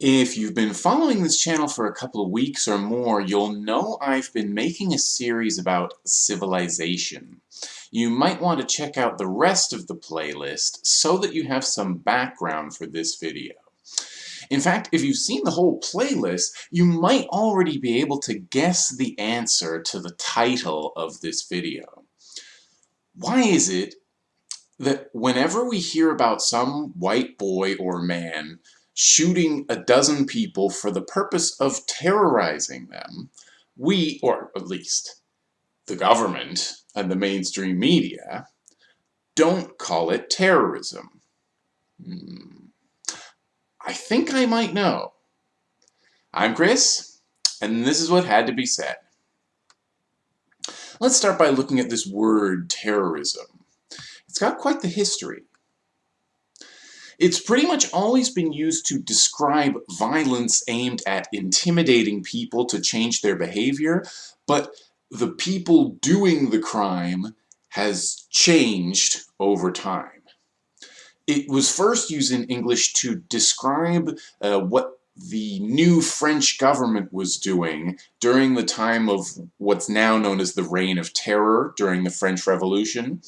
If you've been following this channel for a couple of weeks or more, you'll know I've been making a series about civilization. You might want to check out the rest of the playlist so that you have some background for this video. In fact, if you've seen the whole playlist, you might already be able to guess the answer to the title of this video. Why is it that whenever we hear about some white boy or man shooting a dozen people for the purpose of terrorizing them, we, or at least the government and the mainstream media, don't call it terrorism. Hmm. I think I might know. I'm Chris, and this is what had to be said. Let's start by looking at this word, terrorism. It's got quite the history. It's pretty much always been used to describe violence aimed at intimidating people to change their behavior, but the people doing the crime has changed over time. It was first used in English to describe uh, what the new French government was doing during the time of what's now known as the Reign of Terror during the French Revolution.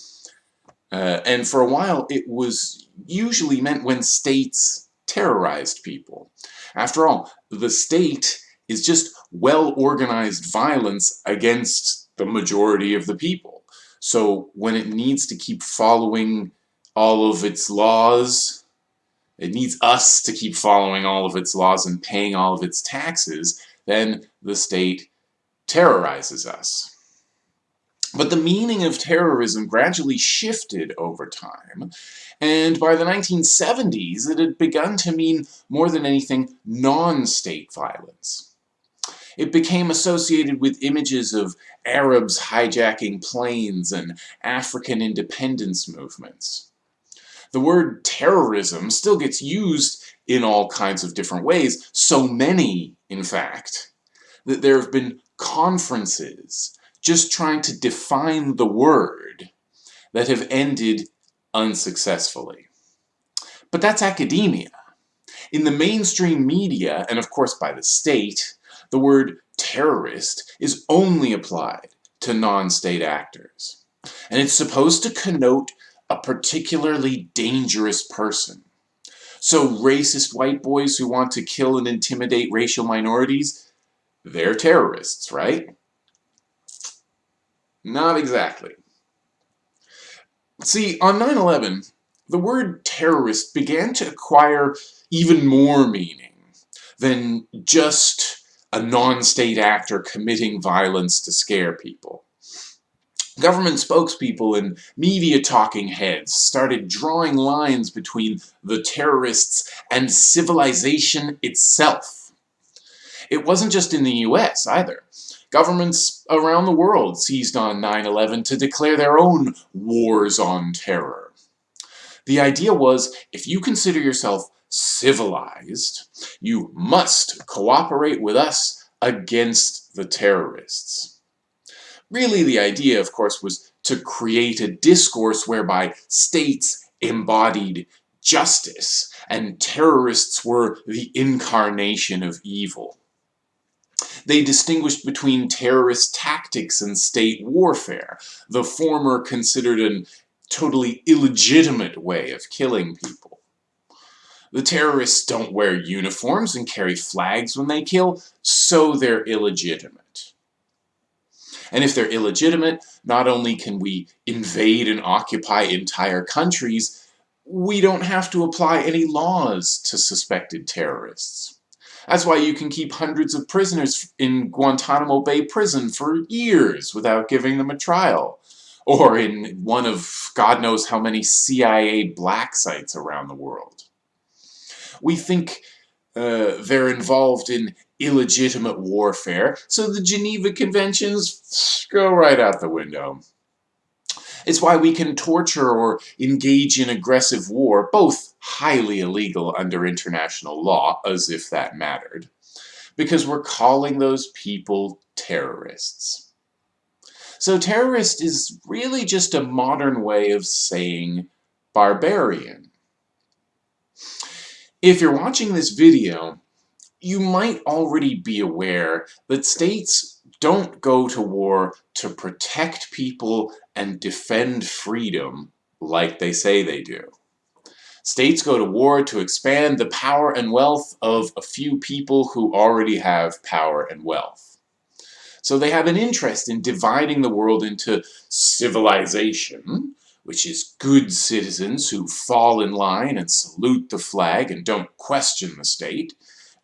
Uh, and for a while it was usually meant when states terrorized people. After all, the state is just well-organized violence against the majority of the people. So when it needs to keep following all of its laws, it needs us to keep following all of its laws and paying all of its taxes, then the state terrorizes us. But the meaning of terrorism gradually shifted over time, and by the 1970s it had begun to mean more than anything non-state violence. It became associated with images of Arabs hijacking planes and African independence movements. The word terrorism still gets used in all kinds of different ways, so many, in fact, that there have been conferences just trying to define the word that have ended unsuccessfully. But that's academia. In the mainstream media, and of course by the state, the word terrorist is only applied to non-state actors. And it's supposed to connote a particularly dangerous person. So racist white boys who want to kill and intimidate racial minorities, they're terrorists, right? Not exactly. See, on 9-11, the word terrorist began to acquire even more meaning than just a non-state actor committing violence to scare people. Government spokespeople and media talking heads started drawing lines between the terrorists and civilization itself. It wasn't just in the US either. Governments around the world seized on 9-11 to declare their own wars on terror. The idea was, if you consider yourself civilized, you must cooperate with us against the terrorists. Really, the idea, of course, was to create a discourse whereby states embodied justice and terrorists were the incarnation of evil. They distinguished between terrorist tactics and state warfare, the former considered an totally illegitimate way of killing people. The terrorists don't wear uniforms and carry flags when they kill, so they're illegitimate. And if they're illegitimate, not only can we invade and occupy entire countries, we don't have to apply any laws to suspected terrorists. That's why you can keep hundreds of prisoners in Guantanamo Bay prison for years without giving them a trial. Or in one of God knows how many CIA black sites around the world. We think uh, they're involved in illegitimate warfare, so the Geneva Conventions go right out the window. It's why we can torture or engage in aggressive war, both highly illegal under international law, as if that mattered, because we're calling those people terrorists. So terrorist is really just a modern way of saying barbarian. If you're watching this video you might already be aware that states don't go to war to protect people and defend freedom like they say they do. States go to war to expand the power and wealth of a few people who already have power and wealth. So they have an interest in dividing the world into civilization, which is good citizens who fall in line and salute the flag and don't question the state,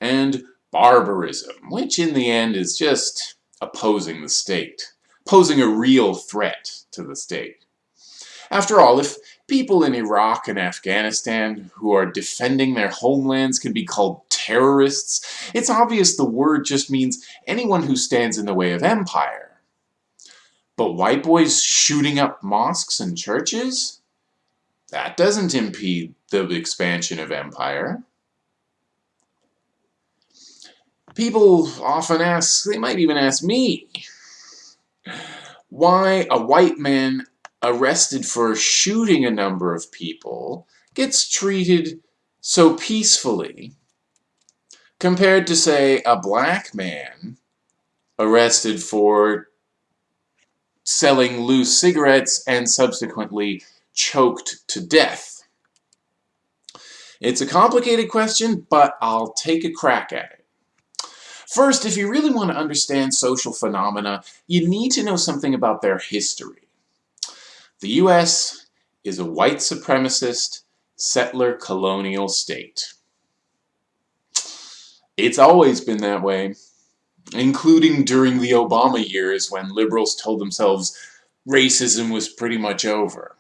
and barbarism, which in the end is just opposing the state, posing a real threat to the state. After all, if people in Iraq and Afghanistan who are defending their homelands can be called terrorists, it's obvious the word just means anyone who stands in the way of empire. But white boys shooting up mosques and churches? That doesn't impede the expansion of empire. People often ask, they might even ask me, why a white man arrested for shooting a number of people gets treated so peacefully compared to, say, a black man arrested for selling loose cigarettes and subsequently choked to death. It's a complicated question, but I'll take a crack at it. First, if you really want to understand social phenomena, you need to know something about their history. The U.S. is a white supremacist, settler colonial state. It's always been that way, including during the Obama years when liberals told themselves racism was pretty much over.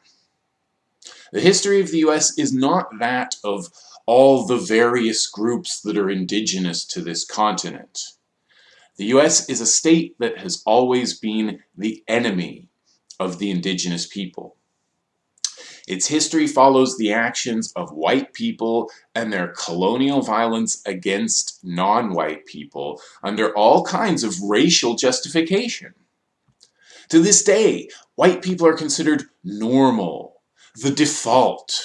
The history of the U.S. is not that of all the various groups that are indigenous to this continent. The US is a state that has always been the enemy of the indigenous people. Its history follows the actions of white people and their colonial violence against non-white people under all kinds of racial justification. To this day, white people are considered normal, the default,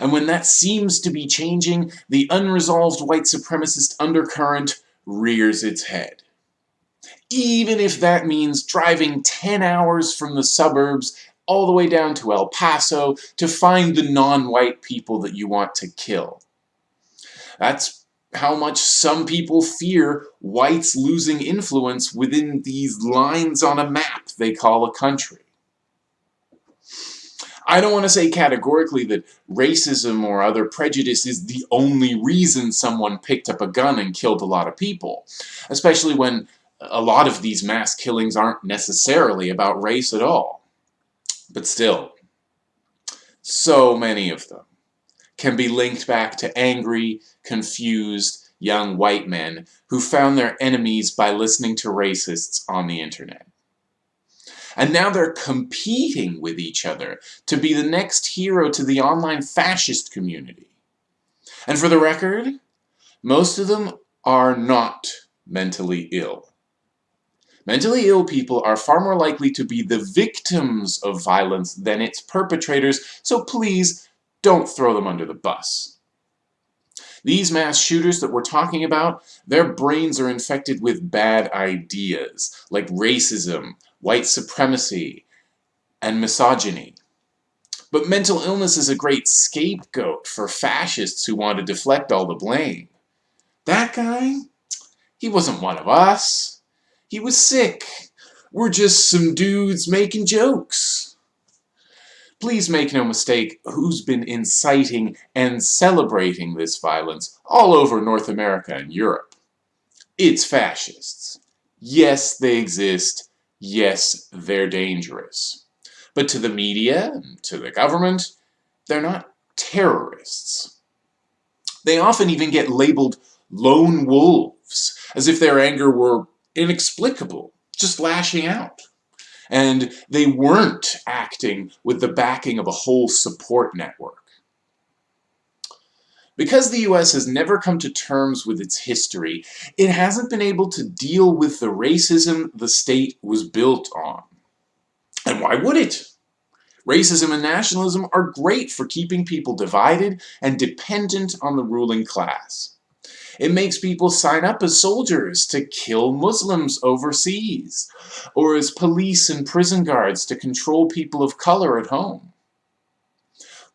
and when that seems to be changing, the unresolved white supremacist undercurrent rears its head. Even if that means driving 10 hours from the suburbs all the way down to El Paso to find the non-white people that you want to kill. That's how much some people fear whites losing influence within these lines on a map they call a country. I don't want to say categorically that racism or other prejudice is the only reason someone picked up a gun and killed a lot of people, especially when a lot of these mass killings aren't necessarily about race at all. But still, so many of them can be linked back to angry, confused, young white men who found their enemies by listening to racists on the internet. And now they're competing with each other to be the next hero to the online fascist community. And for the record, most of them are not mentally ill. Mentally ill people are far more likely to be the victims of violence than its perpetrators, so please don't throw them under the bus. These mass shooters that we're talking about, their brains are infected with bad ideas, like racism, white supremacy, and misogyny. But mental illness is a great scapegoat for fascists who want to deflect all the blame. That guy? He wasn't one of us. He was sick. We're just some dudes making jokes. Please make no mistake who's been inciting and celebrating this violence all over North America and Europe. It's fascists. Yes, they exist, yes, they're dangerous. But to the media, to the government, they're not terrorists. They often even get labeled lone wolves, as if their anger were inexplicable, just lashing out. And they weren't acting with the backing of a whole support network. Because the US has never come to terms with its history, it hasn't been able to deal with the racism the state was built on. And why would it? Racism and nationalism are great for keeping people divided and dependent on the ruling class. It makes people sign up as soldiers to kill Muslims overseas, or as police and prison guards to control people of color at home.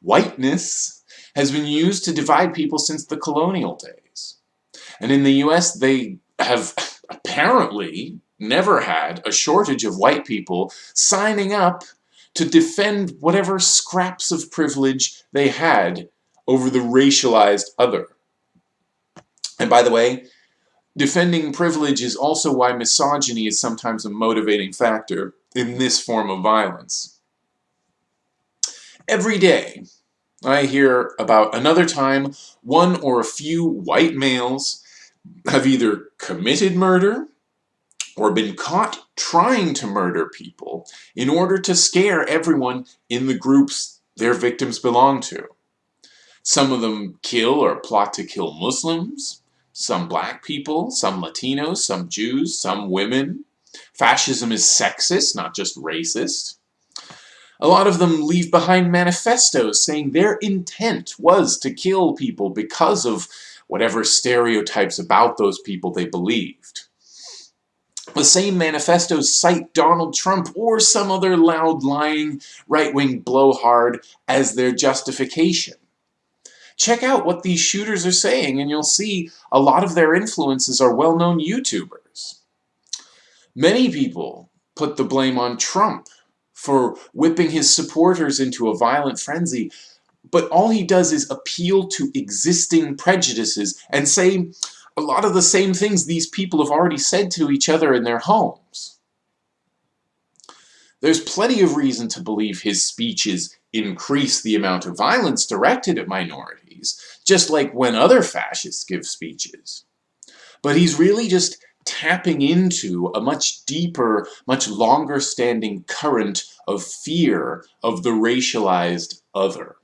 Whiteness has been used to divide people since the colonial days. And in the US, they have apparently never had a shortage of white people signing up to defend whatever scraps of privilege they had over the racialized other. And by the way, defending privilege is also why misogyny is sometimes a motivating factor in this form of violence. Every day, I hear about another time one or a few white males have either committed murder or been caught trying to murder people in order to scare everyone in the groups their victims belong to. Some of them kill or plot to kill Muslims, some black people, some Latinos, some Jews, some women. Fascism is sexist, not just racist. A lot of them leave behind manifestos saying their intent was to kill people because of whatever stereotypes about those people they believed. The same manifestos cite Donald Trump or some other loud, lying, right-wing blowhard as their justification. Check out what these shooters are saying and you'll see a lot of their influences are well-known YouTubers. Many people put the blame on Trump for whipping his supporters into a violent frenzy, but all he does is appeal to existing prejudices and say, a lot of the same things these people have already said to each other in their homes. There's plenty of reason to believe his speeches increase the amount of violence directed at minorities, just like when other fascists give speeches. But he's really just tapping into a much deeper, much longer standing current of fear of the racialized other.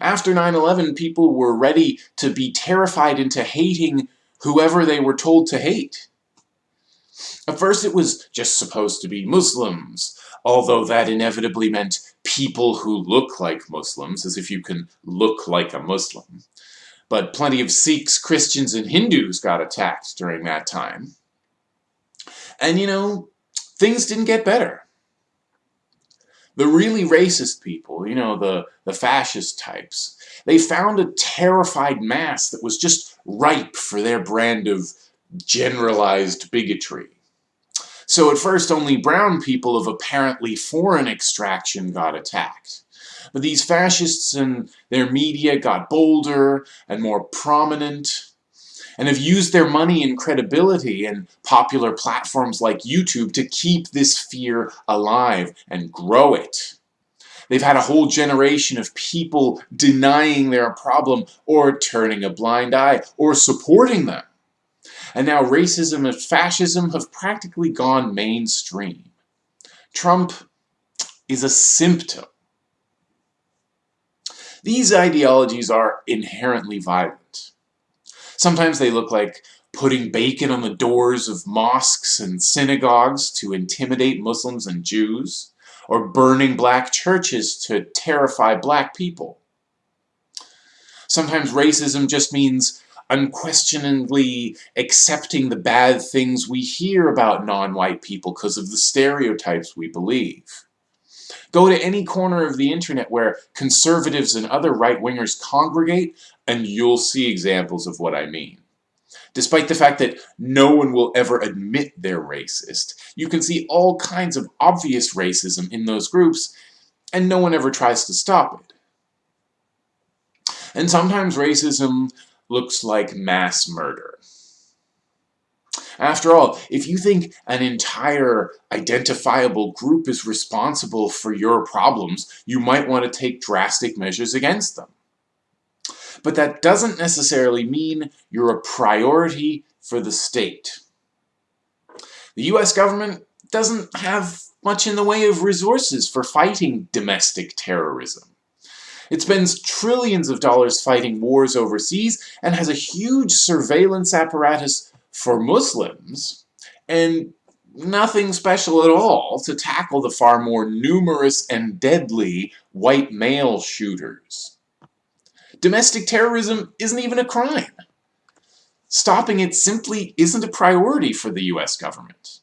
After 9-11, people were ready to be terrified into hating whoever they were told to hate. At first it was just supposed to be Muslims, although that inevitably meant people who look like Muslims, as if you can look like a Muslim. But plenty of Sikhs, Christians, and Hindus got attacked during that time. And you know, things didn't get better the really racist people, you know, the, the fascist types, they found a terrified mass that was just ripe for their brand of generalized bigotry. So at first only brown people of apparently foreign extraction got attacked. But these fascists and their media got bolder and more prominent and have used their money and credibility and popular platforms like YouTube to keep this fear alive and grow it. They've had a whole generation of people denying their problem or turning a blind eye or supporting them. And now racism and fascism have practically gone mainstream. Trump is a symptom. These ideologies are inherently violent. Sometimes they look like putting bacon on the doors of mosques and synagogues to intimidate Muslims and Jews, or burning black churches to terrify black people. Sometimes racism just means unquestioningly accepting the bad things we hear about non-white people because of the stereotypes we believe. Go to any corner of the internet where conservatives and other right-wingers congregate and you'll see examples of what I mean. Despite the fact that no one will ever admit they're racist, you can see all kinds of obvious racism in those groups, and no one ever tries to stop it. And sometimes racism looks like mass murder. After all, if you think an entire identifiable group is responsible for your problems, you might want to take drastic measures against them. But that doesn't necessarily mean you're a priority for the state. The US government doesn't have much in the way of resources for fighting domestic terrorism. It spends trillions of dollars fighting wars overseas and has a huge surveillance apparatus for Muslims, and nothing special at all to tackle the far more numerous and deadly white male shooters. Domestic terrorism isn't even a crime. stopping it simply isn't a priority for the US government.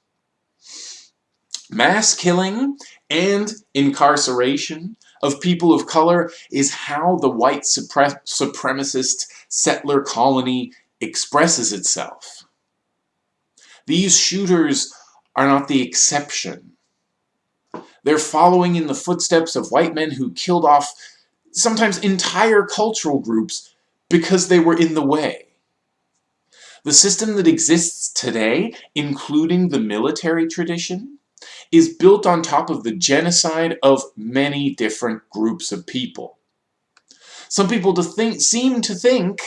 Mass killing and incarceration of people of color is how the white supremacist settler colony expresses itself. These shooters are not the exception. They're following in the footsteps of white men who killed off sometimes entire cultural groups because they were in the way. The system that exists today, including the military tradition, is built on top of the genocide of many different groups of people. Some people to think, seem to think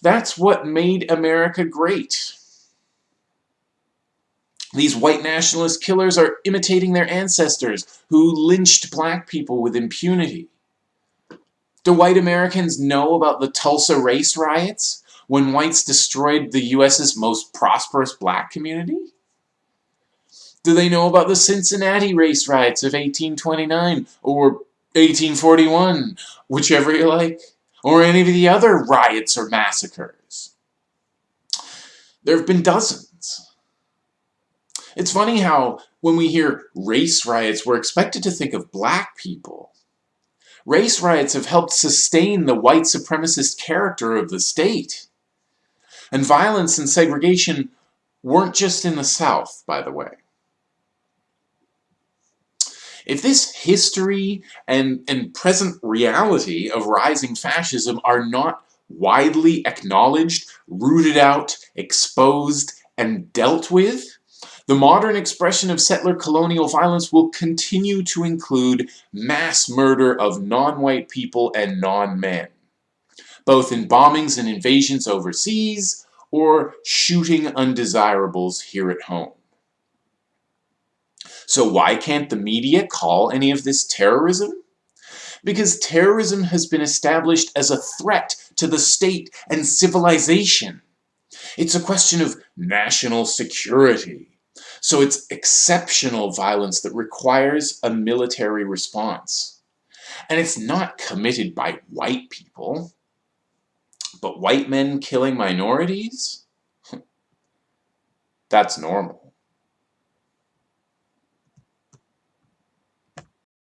that's what made America great. These white nationalist killers are imitating their ancestors who lynched black people with impunity. Do white Americans know about the Tulsa race riots when whites destroyed the U.S.'s most prosperous black community? Do they know about the Cincinnati race riots of 1829 or 1841, whichever you like, or any of the other riots or massacres? There have been dozens. It's funny how when we hear race riots, we're expected to think of black people. Race riots have helped sustain the white supremacist character of the state. And violence and segregation weren't just in the South, by the way. If this history and, and present reality of rising fascism are not widely acknowledged, rooted out, exposed, and dealt with, the modern expression of settler colonial violence will continue to include mass murder of non-white people and non-men, both in bombings and invasions overseas, or shooting undesirables here at home. So why can't the media call any of this terrorism? Because terrorism has been established as a threat to the state and civilization. It's a question of national security. So it's exceptional violence that requires a military response. And it's not committed by white people. But white men killing minorities? That's normal.